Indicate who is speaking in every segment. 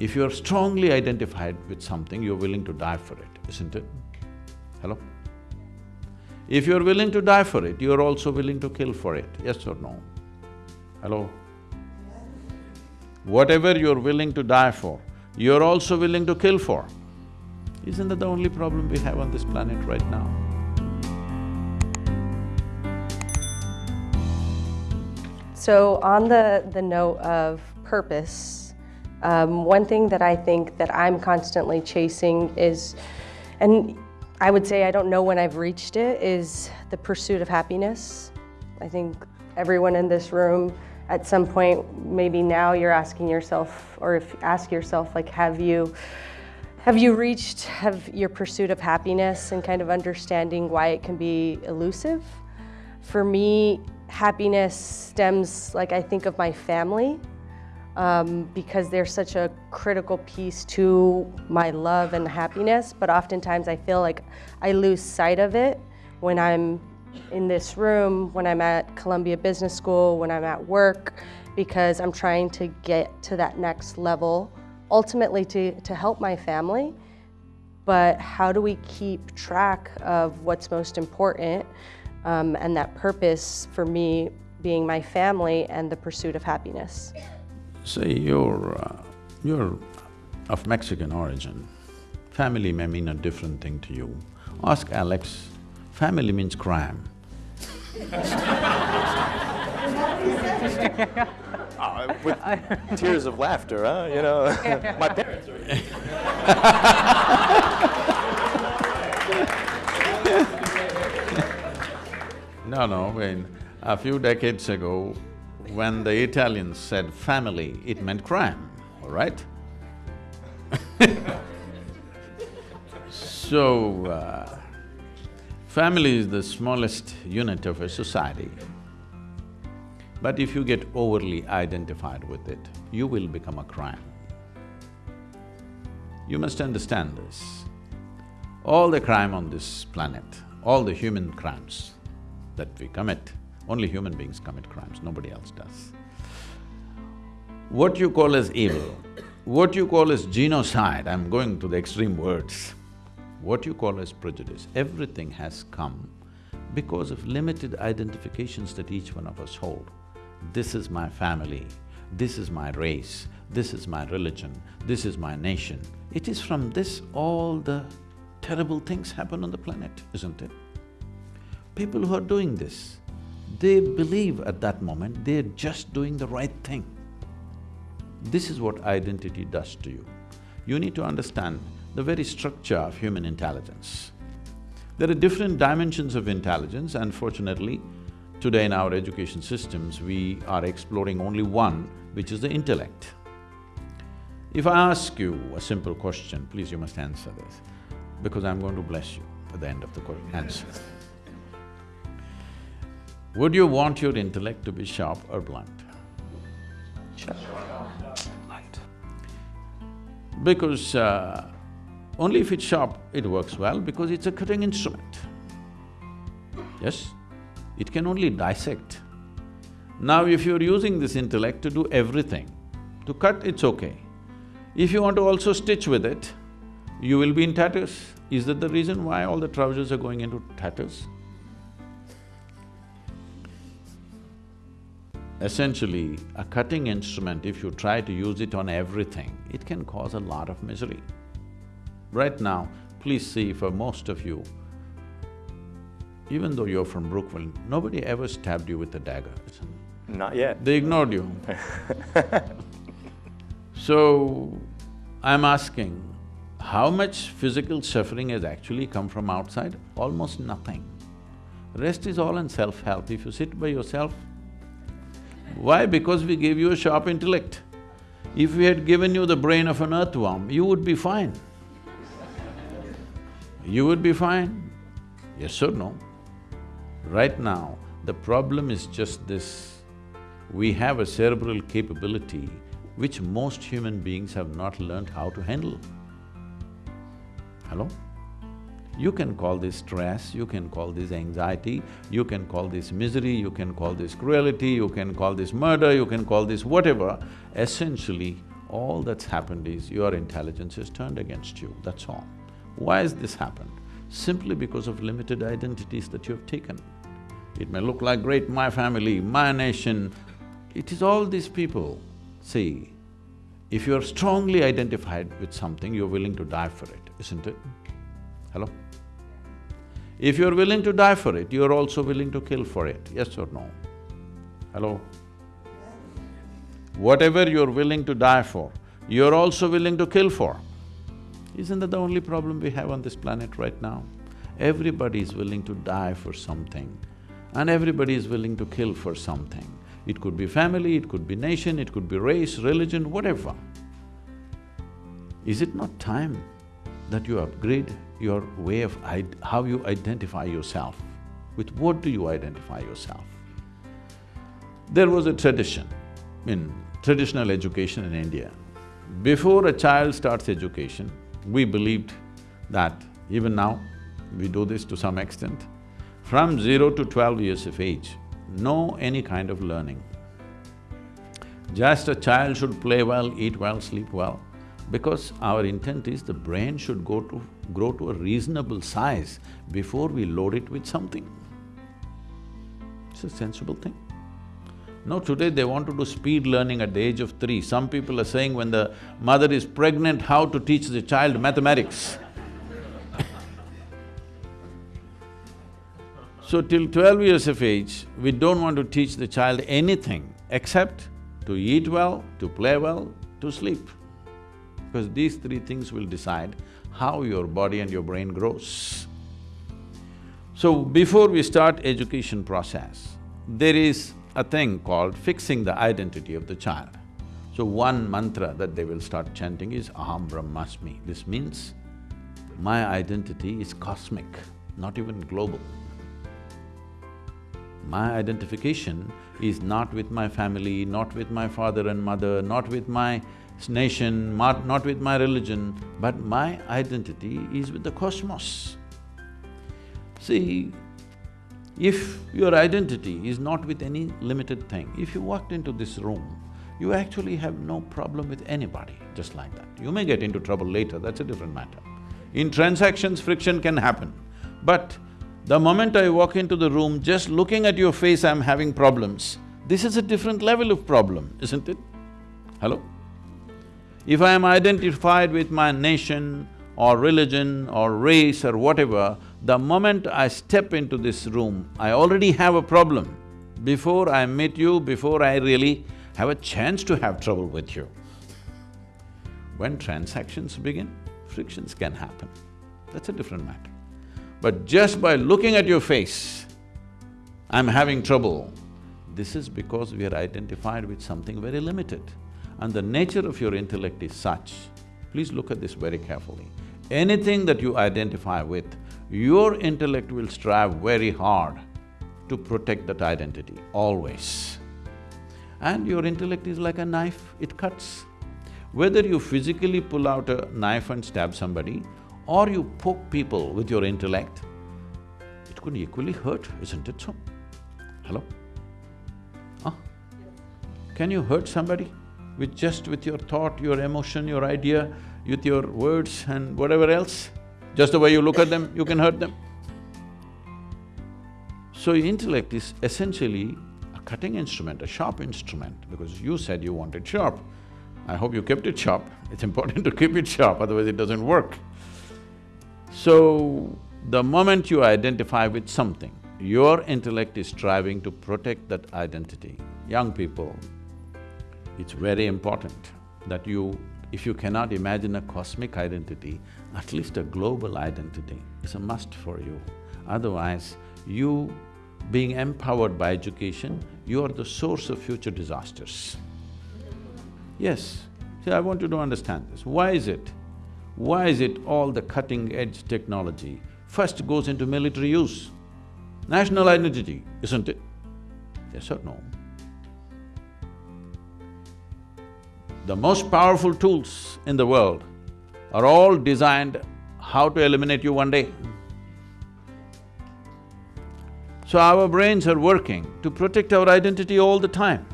Speaker 1: If you're strongly identified with something, you're willing to die for it, isn't it? Hello? If you're willing to die for it, you're also willing to kill for it, yes or no? Hello? Whatever you're willing to die for, you're also willing to kill for. Isn't that the only problem we have on this planet right now?
Speaker 2: So on the, the note of purpose, um, one thing that I think that I'm constantly chasing is, and I would say I don't know when I've reached it, is the pursuit of happiness. I think everyone in this room at some point, maybe now you're asking yourself, or if ask yourself, like, have you, have you reached have your pursuit of happiness and kind of understanding why it can be elusive? For me, happiness stems, like I think of my family, um, because they're such a critical piece to my love and happiness, but oftentimes I feel like I lose sight of it when I'm in this room, when I'm at Columbia Business School, when I'm at work, because I'm trying to get to that next level, ultimately to, to help my family. But how do we keep track of what's most important um, and that purpose for me being my family and the pursuit of happiness?
Speaker 1: Say you're… Uh, you're of Mexican origin. Family may mean a different thing to you. Ask Alex, family means crime.
Speaker 3: Uh, with tears of laughter, huh? You know, my parents are.
Speaker 1: no, no, I mean, a few decades ago, when the Italians said family, it meant crime, all right? so, uh, family is the smallest unit of a society. But if you get overly identified with it, you will become a crime. You must understand this. All the crime on this planet, all the human crimes that we commit, only human beings commit crimes, nobody else does. What you call as evil, what you call as genocide, I'm going to the extreme words, what you call as prejudice, everything has come because of limited identifications that each one of us hold this is my family, this is my race, this is my religion, this is my nation. It is from this all the terrible things happen on the planet, isn't it? People who are doing this, they believe at that moment they're just doing the right thing. This is what identity does to you. You need to understand the very structure of human intelligence. There are different dimensions of intelligence, unfortunately, Today in our education systems, we are exploring only one, which is the intellect. If I ask you a simple question, please you must answer this, because I'm going to bless you at the end of the answer. Would you want your intellect to be sharp or blunt?
Speaker 2: Sharp.
Speaker 1: Blunt. Because uh, only if it's sharp, it works well because it's a cutting instrument. Yes? it can only dissect. Now if you're using this intellect to do everything, to cut it's okay. If you want to also stitch with it, you will be in tatters. Is that the reason why all the trousers are going into tatters? Essentially, a cutting instrument, if you try to use it on everything, it can cause a lot of misery. Right now, please see for most of you, even though you're from Brookville, nobody ever stabbed you with a dagger,
Speaker 3: Not yet.
Speaker 1: They ignored you. so, I'm asking, how much physical suffering has actually come from outside? Almost nothing. Rest is all in self-help. If you sit by yourself, why? Because we gave you a sharp intellect. If we had given you the brain of an earthworm, you would be fine. You would be fine. Yes or no? Right now, the problem is just this, we have a cerebral capability which most human beings have not learned how to handle. Hello? You can call this stress, you can call this anxiety, you can call this misery, you can call this cruelty, you can call this murder, you can call this whatever. Essentially, all that's happened is your intelligence has turned against you, that's all. Why has this happened? Simply because of limited identities that you have taken. It may look like great my family, my nation, it is all these people. See, if you're strongly identified with something, you're willing to die for it, isn't it? Hello? If you're willing to die for it, you're also willing to kill for it, yes or no? Hello? Whatever you're willing to die for, you're also willing to kill for. Isn't that the only problem we have on this planet right now? Everybody is willing to die for something and everybody is willing to kill for something. It could be family, it could be nation, it could be race, religion, whatever. Is it not time that you upgrade your way of how you identify yourself? With what do you identify yourself? There was a tradition in traditional education in India. Before a child starts education, we believed that even now, we do this to some extent, from zero to twelve years of age, no any kind of learning. Just a child should play well, eat well, sleep well, because our intent is the brain should go to… grow to a reasonable size before we load it with something. It's a sensible thing. No, today they want to do speed learning at the age of three. Some people are saying when the mother is pregnant, how to teach the child mathematics. so till twelve years of age, we don't want to teach the child anything except to eat well, to play well, to sleep. Because these three things will decide how your body and your brain grows. So before we start education process, there is a thing called fixing the identity of the child. So one mantra that they will start chanting is Aham Brahmasmi. This means, my identity is cosmic, not even global. My identification is not with my family, not with my father and mother, not with my nation, not, with my religion, but my identity is with the cosmos. See, if your identity is not with any limited thing, if you walked into this room, you actually have no problem with anybody, just like that. You may get into trouble later, that's a different matter. In transactions, friction can happen, but the moment I walk into the room, just looking at your face, I'm having problems. This is a different level of problem, isn't it? Hello? If I am identified with my nation or religion or race or whatever, the moment I step into this room, I already have a problem. Before I meet you, before I really have a chance to have trouble with you. When transactions begin, frictions can happen. That's a different matter. But just by looking at your face, I'm having trouble. This is because we are identified with something very limited. And the nature of your intellect is such, please look at this very carefully. Anything that you identify with, your intellect will strive very hard to protect that identity, always. And your intellect is like a knife, it cuts. Whether you physically pull out a knife and stab somebody or you poke people with your intellect, it could equally hurt, isn't it so? Hello? Huh? Can you hurt somebody with just with your thought, your emotion, your idea, with your words and whatever else? Just the way you look at them, you can hurt them. So intellect is essentially a cutting instrument, a sharp instrument, because you said you wanted sharp. I hope you kept it sharp. It's important to keep it sharp, otherwise it doesn't work. So, the moment you identify with something, your intellect is striving to protect that identity. Young people, it's very important that you if you cannot imagine a cosmic identity, at least a global identity is a must for you. Otherwise, you being empowered by education, you are the source of future disasters. Yes, see, I want you to understand this. Why is it? Why is it all the cutting-edge technology first goes into military use? National identity, isn't it? Yes or no? The most powerful tools in the world are all designed how to eliminate you one day. So our brains are working to protect our identity all the time.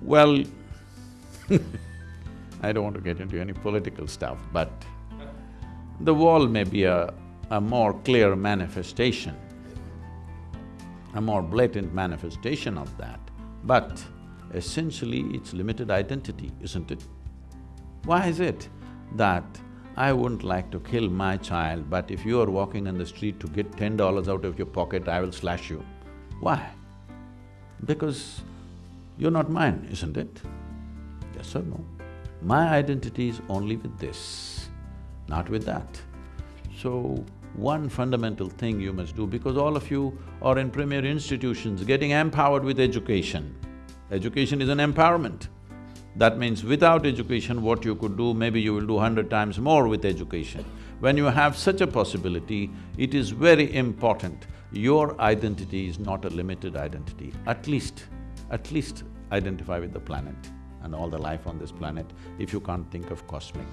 Speaker 1: Well, I don't want to get into any political stuff, but the wall may be a, a more clear manifestation, a more blatant manifestation of that, but essentially it's limited identity, isn't it? Why is it that I wouldn't like to kill my child, but if you are walking on the street to get ten dollars out of your pocket, I will slash you? Why? Because you're not mine, isn't it? Yes or no? My identity is only with this, not with that. So, one fundamental thing you must do, because all of you are in premier institutions getting empowered with education. Education is an empowerment. That means without education, what you could do, maybe you will do hundred times more with education. When you have such a possibility, it is very important, your identity is not a limited identity. At least, at least identify with the planet and all the life on this planet if you can't think of cosmic.